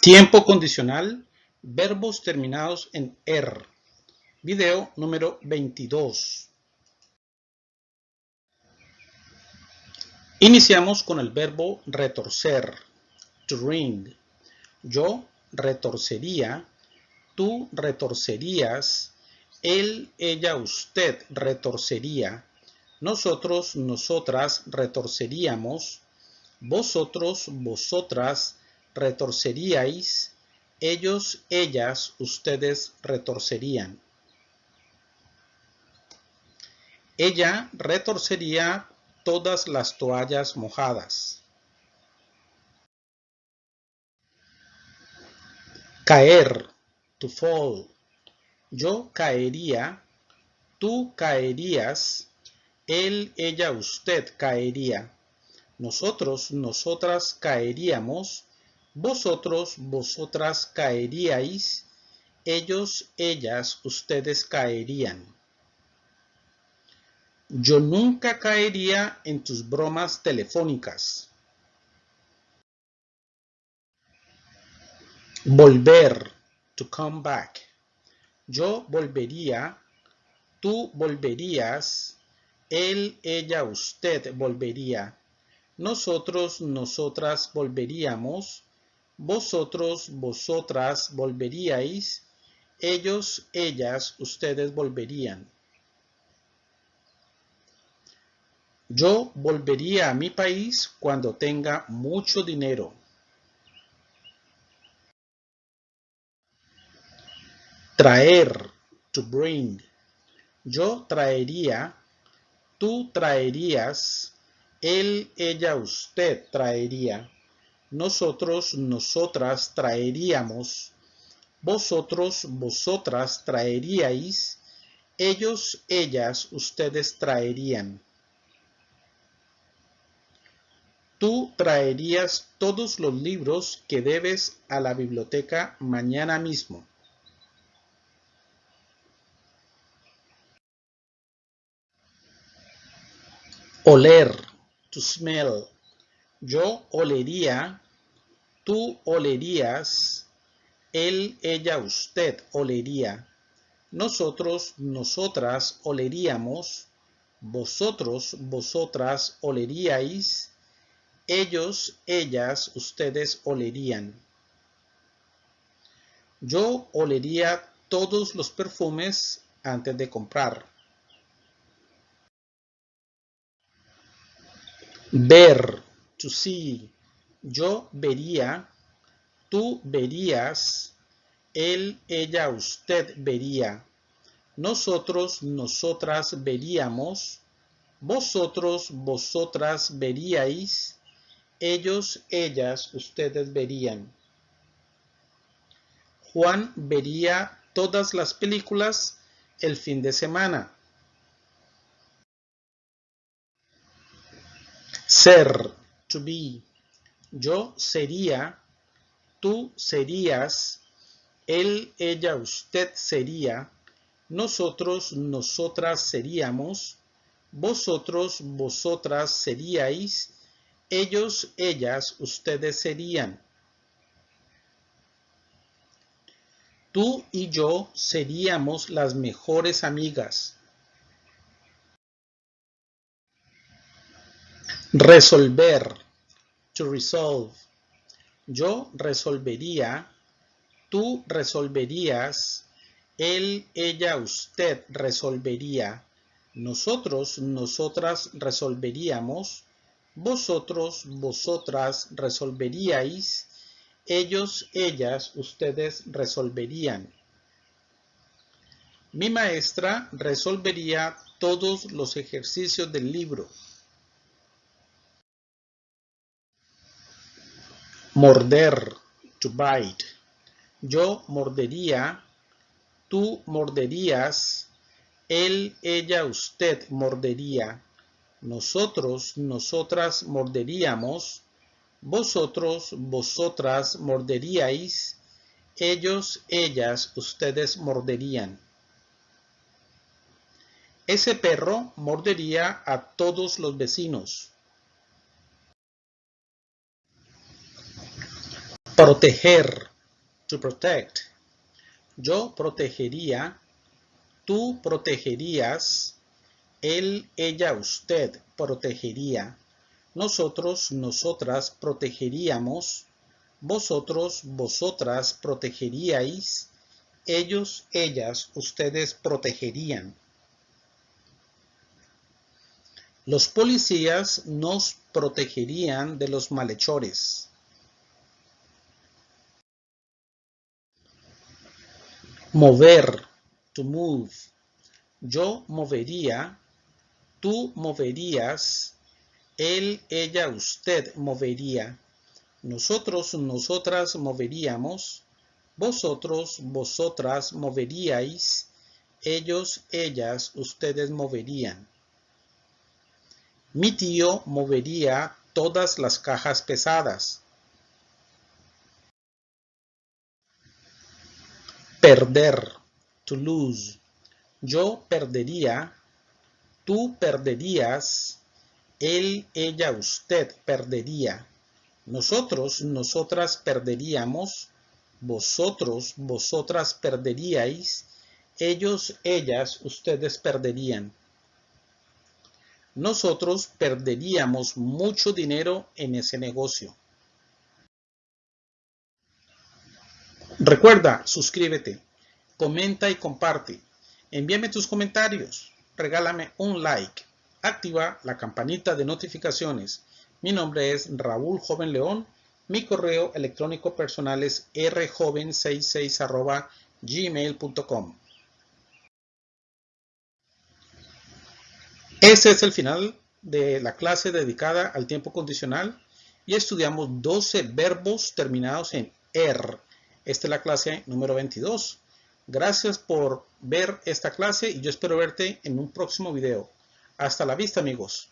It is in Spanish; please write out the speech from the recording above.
Tiempo condicional, verbos terminados en er. Video número 22. Iniciamos con el verbo retorcer, to ring. Yo retorcería, tú retorcerías, él, ella, usted retorcería, nosotros, nosotras retorceríamos, vosotros, vosotras retorceríais, ellos, ellas, ustedes retorcerían. Ella retorcería todas las toallas mojadas. Caer, to fall. Yo caería, tú caerías, él, ella, usted caería. Nosotros, nosotras caeríamos, vosotros, vosotras caeríais, ellos, ellas, ustedes caerían. Yo nunca caería en tus bromas telefónicas. Volver, to come back. Yo volvería, tú volverías, él, ella, usted volvería. Nosotros, nosotras volveríamos, vosotros, vosotras volveríais, ellos, ellas, ustedes volverían. Yo volvería a mi país cuando tenga mucho dinero. Traer, to bring. Yo traería, tú traerías, él, ella, usted traería. Nosotros, nosotras traeríamos. Vosotros, vosotras traeríais. Ellos, ellas, ustedes traerían. Tú traerías todos los libros que debes a la biblioteca mañana mismo. Oler, to smell. Yo olería, tú olerías, él, ella, usted olería. Nosotros, nosotras oleríamos, vosotros, vosotras oleríais, ellos, ellas, ustedes olerían. Yo olería todos los perfumes antes de comprar. Ver, to see. Yo vería, tú verías, él, ella, usted vería. Nosotros, nosotras veríamos, vosotros, vosotras veríais, ellos, ellas, ustedes verían. Juan vería todas las películas el fin de semana. Ser, to be. Yo sería, tú serías, él, ella, usted sería, nosotros, nosotras seríamos, vosotros, vosotras seríais, ellos, ellas, ustedes serían. Tú y yo seríamos las mejores amigas. Resolver. To resolve. Yo resolvería. Tú resolverías. Él, ella, usted resolvería. Nosotros, nosotras resolveríamos vosotros, vosotras resolveríais, ellos, ellas, ustedes resolverían. Mi maestra resolvería todos los ejercicios del libro. Morder, to bite. Yo mordería, tú morderías, él, ella, usted mordería nosotros, nosotras morderíamos, vosotros, vosotras morderíais, ellos, ellas, ustedes morderían. Ese perro mordería a todos los vecinos. Proteger. To protect. Yo protegería. Tú protegerías. Él, ella, usted protegería. Nosotros, nosotras protegeríamos. Vosotros, vosotras protegeríais. Ellos, ellas, ustedes protegerían. Los policías nos protegerían de los malhechores. Mover, to move. Yo movería, tú moverías, él, ella, usted movería. Nosotros, nosotras moveríamos. Vosotros, vosotras moveríais. Ellos, ellas, ustedes moverían. Mi tío movería todas las cajas pesadas. Perder. To lose. Yo perdería. Tú perderías. Él, ella, usted perdería. Nosotros, nosotras perderíamos. Vosotros, vosotras perderíais. Ellos, ellas, ustedes perderían nosotros perderíamos mucho dinero en ese negocio. Recuerda, suscríbete, comenta y comparte. Envíame tus comentarios, regálame un like, activa la campanita de notificaciones. Mi nombre es Raúl Joven León. Mi correo electrónico personal es rjoven66 gmail.com. Ese es el final de la clase dedicada al tiempo condicional y estudiamos 12 verbos terminados en er. Esta es la clase número 22. Gracias por ver esta clase y yo espero verte en un próximo video. Hasta la vista amigos.